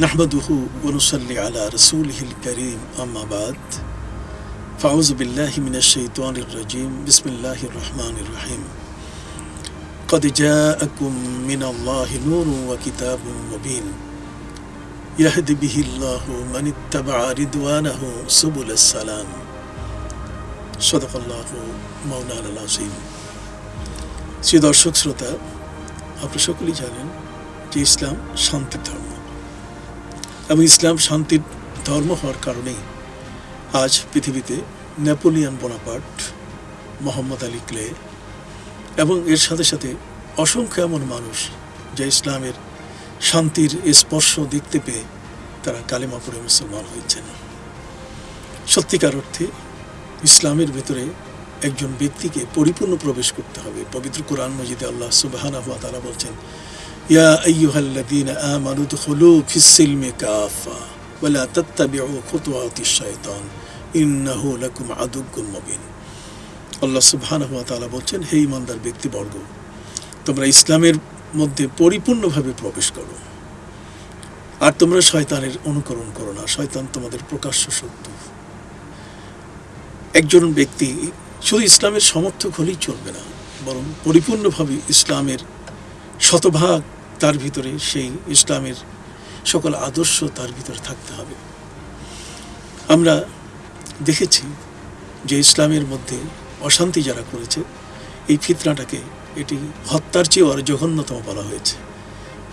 نحمده ونصلي على رسوله الكريم أما بعد فأعوذ بالله من الشيطان الرجيم بسم الله الرحمن الرحيم قد جاءكم من الله نور وكتاب مبين يهدي به الله من اتبع رضوانه سبل السلام صدق الله مولانا العظيم শ্রী দর্শক শ্রোতা আপনারা সকলেই জানেন যে ইসলাম শান্তির ধর্ম এবং ইসলাম শান্তির ধর্ম হওয়ার কারণেই আজ পৃথিবীতে Napoleon Bonaparte, Muhammad Ali Clay এবং এর সাথে সাথে অসংখ্য এমন মানুষ যা ইসলামের শান্তির স্পর্শ দেখতে পেয়ে তারা কালেমা পড়ে মুসলমান হয়েছেন। সত্যিকার অর্থে ইসলামের ভেতরে একজন ব্যক্তিকে পরিপূর্ণ প্রবেশ করতে হবে। পবিত্র কোরআন মজিদে আল্লাহ সুবহানাহু ওয়া তারা বলছেন ইয়া আইয়ুহাল্লাযীনা আমানু দুখুলু ফিস-সিলমি কাফা ওয়া লা তাত্তাবিউ খুতুওয়াতিশ শাইতান ইন্নাহু লাকুম আদুউম মুবিন আল্লাহ সুবহানাহু ওয়া তাআলা বলছেন, হে ইমানদার ব্যক্তিবর্গ, তোমরা ইসলামের মধ্যে পরিপূর্ণভাবে প্রবেশ করো। আর তোমরা শয়তানের অনুকরণ করো না, শয়তান তোমাদের প্রকাশ্য শত্রু। একজন ব্যক্তি শুধু ইসলামের সমর্থক হলেই চলবে না, বরং পরিপূর্ণভাবে ইসলামের শতভাগ তার ভিতরে সেই ইসলামের সকল আদর্শ তার ভিতরে থাকতে হবে। আমরা দেখেছি যে ইসলামের মধ্যে অশান্তি যারা করেছে, এই ফিতনাটাকে এটি হত্যার চেয়েও আরও জঘন্যতম বলা হয়েছে।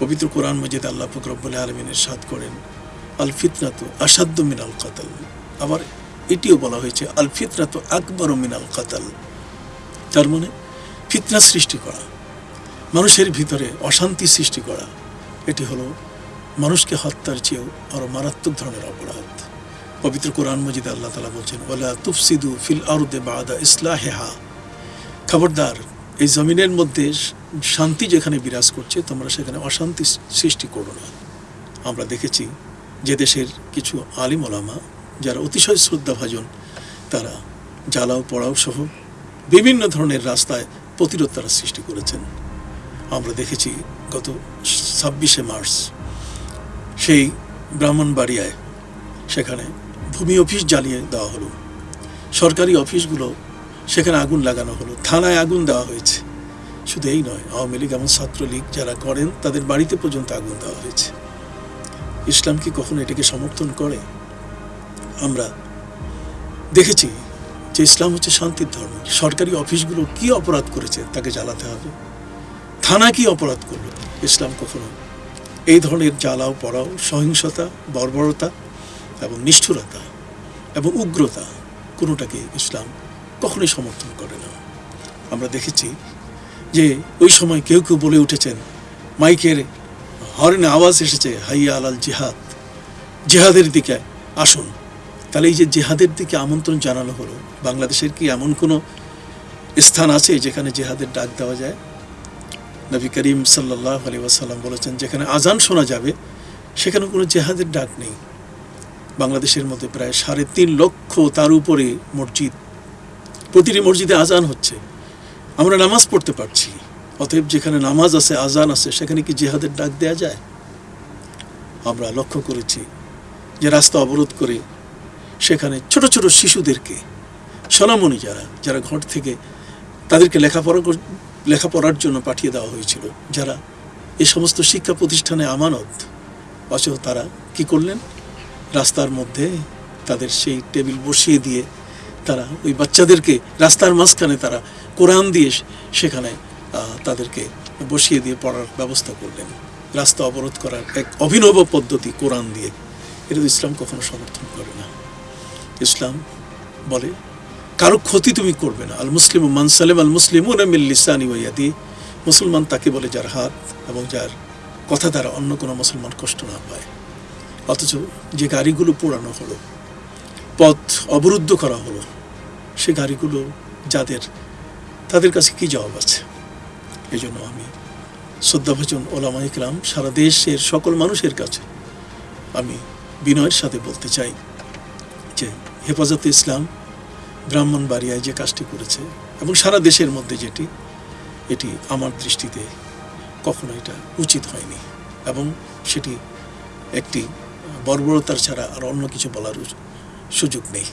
পবিত্র কোরআন মজিদ আল্লাহ ফকরবুল আলমিনের সাদ করেন, আল ফিতনা তো আসাধ্য মিনাল কাতাল। আবার এটিও বলা হয়েছে, আল ফিতনা তো আকবর মিনাল কাতাল। তার মানে ফিতনা সৃষ্টি করা। মানুষের ভিতরে অশান্তি সৃষ্টি করা, এটি হলো মানুষকে হত্যার চেয়েও আরও মারাত্মক ধরনের অপরাধ। পবিত্র কোরআন মজিদ আল্লাহ তালা বলছেন ওলা তুফসিদু ফিল আরুদে বাদা ইসলাহেহা। খবরদার, এই জমিনের মধ্যে শান্তি যেখানে বিরাজ করছে, তোমরা সেখানে অশান্তি সৃষ্টি করো না। আমরা দেখেছি যে দেশের কিছু আলিম ওলামা, যারা অতিশয় শ্রদ্ধাভাজন, তারা জ্বালাও পড়াও সহ বিভিন্ন ধরনের রাস্তায় প্রতিরোধ তারা সৃষ্টি করেছেন। আমরা দেখেছি গত ছাব্বিশে মার্চ। সেই ব্রাহ্মণবাড়িয়ায় সেখানে ভূমি অফিস জ্বালিয়ে দেওয়া হলো। সরকারি অফিসগুলো সেখানে আগুন লাগানো হলো। থানায় আগুন দেওয়া হয়েছে। শুধু এই নয়, আওয়ামী লীগ এবং ছাত্রলীগ যারা করেন, তাদের বাড়িতে পর্যন্ত আগুন দেওয়া হয়েছে। ইসলাম কি কখনো এটাকে সমর্থন করে? আমরা দেখেছি যে ইসলাম হচ্ছে শান্তির ধর্ম। সরকারি অফিসগুলো কি অপরাধ করেছে তাকে জ্বালাতে হবে? থানা কি অপরাধ করল? ইসলাম কখনো? এই ধরনের জ্বালাও, পড়াও, সহিংসতা, বর্বরতা এবং নিষ্ঠুরতা এবং উগ্রতা কোনোটাকে ইসলাম কখনোই সমর্থন করে না। আমরা দেখেছি যে ওই সময় কেউ কেউ বলে উঠেছেন, মাইকের হর্নে আওয়াজ এসেছে, হাইয়া আলাল জিহাদ, জেহাদের দিকে আসুন। তাহলে এই যে জেহাদের দিকে আমন্ত্রণ জানানো হলো, বাংলাদেশের কি এমন কোনো স্থান আছে যেখানে জেহাদের ডাক দেওয়া যায়? নবী করিম সাল্লাহ আলী ওয়াসাল্লাম বলেছেন, যেখানে আজান শোনা যাবে, সেখানে কোনো জেহাদের ডাক নেই। বাংলাদেশের মধ্যে প্রায় সাড়ে তিন লক্ষ তার উপরে মসজিদ, প্রতিটি মসজিদে আজান হচ্ছে। আমরা নামাজ পড়তে পারছি, অতএব যেখানে নামাজ আছে আজান আছে, সেখানে কি জেহাদের ডাক দেয়া যায়? আমরা লক্ষ্য করেছি যে রাস্তা অবরোধ করে সেখানে ছোট ছোট শিশুদেরকে, সোনামণি যারা যারা ঘর থেকে তাদেরকে লেখাপড়া লেখাপড়ার জন্য পাঠিয়ে দেওয়া হয়েছিল। যারা এ সমস্ত শিক্ষা প্রতিষ্ঠানে আমানত অথচ তারা কি করলেন? রাস্তার মধ্যে তাদের সেই টেবিল বসিয়ে দিয়ে তারা ওই বাচ্চাদেরকে রাস্তার মাঝখানে তারা কোরআন দিয়ে সেখানে তাদেরকে বসিয়ে দিয়ে পড়ার ব্যবস্থা করলেন। রাস্তা অবরোধ করার এক অভিনব পদ্ধতি কোরআন দিয়ে। এটা তো ইসলাম কখনো সমর্থন করে না। ইসলাম বলে কারও ক্ষতি তুমি করবে না। আল মুসলিম মানসালেম আল মুসলিম লিসানি ওয়াদি মুসলমান তাকে বলে যার হাত এবং যার কথা দ্বারা অন্য কোনো মুসলমান কষ্ট না পায়। অথচ যে গাড়িগুলো পোড়ানো হলো, পথ অবরুদ্ধ করা হলো, সে গাড়িগুলো যাদের, তাদের কাছে কি জবাব আছে? এই জন্য আমি শ্রদ্ধাভাজন ওলামা ইকরাম, সারা দেশের সকল মানুষের কাছে আমি বিনয়ের সাথে বলতে চাই যে হেফাজতে ইসলাম ব্রাহ্মণবাড়িয়ায় যে কাজটি করেছে এবং সারা দেশের মধ্যে যেটি, এটি আমার দৃষ্টিতে কখনো এটা উচিত হয়নি এবং সেটি একটি বর্বরতার ছাড়া আর অন্য কিছু বলার সুযোগ নেই।